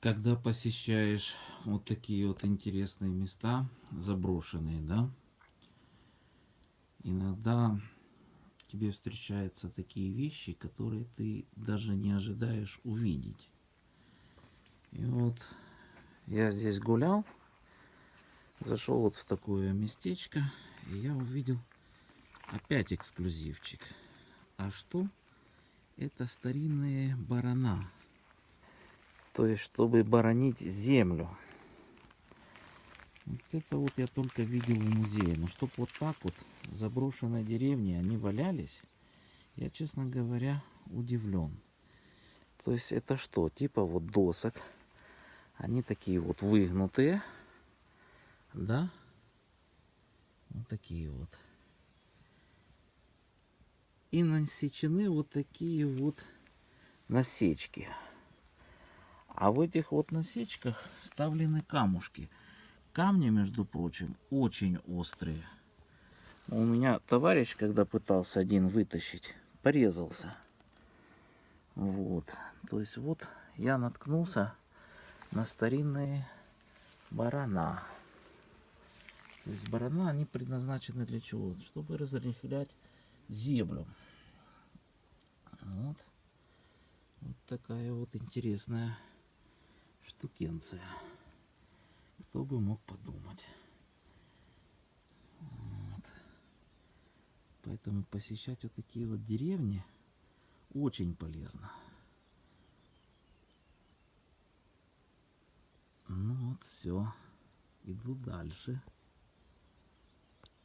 когда посещаешь вот такие вот интересные места, заброшенные, да, иногда тебе встречаются такие вещи, которые ты даже не ожидаешь увидеть. И вот я здесь гулял, зашел вот в такое местечко, и я увидел опять эксклюзивчик. А что? Это старинные барана. То есть, чтобы боронить землю. Вот это вот я только видел в музее. Но чтобы вот так вот заброшенной деревне они валялись, я, честно говоря, удивлен. То есть это что? Типа вот досок. Они такие вот выгнутые. Да? Вот такие вот. И насечены вот такие вот насечки. А в этих вот насечках вставлены камушки. Камни, между прочим, очень острые. У меня товарищ, когда пытался один вытащить, порезался. Вот. То есть вот я наткнулся на старинные барана. То есть барана, они предназначены для чего? Чтобы разрыхлять землю. Вот. Вот такая вот интересная штукенция. Кто бы мог подумать. Вот. Поэтому посещать вот такие вот деревни очень полезно. Ну вот все. Иду дальше.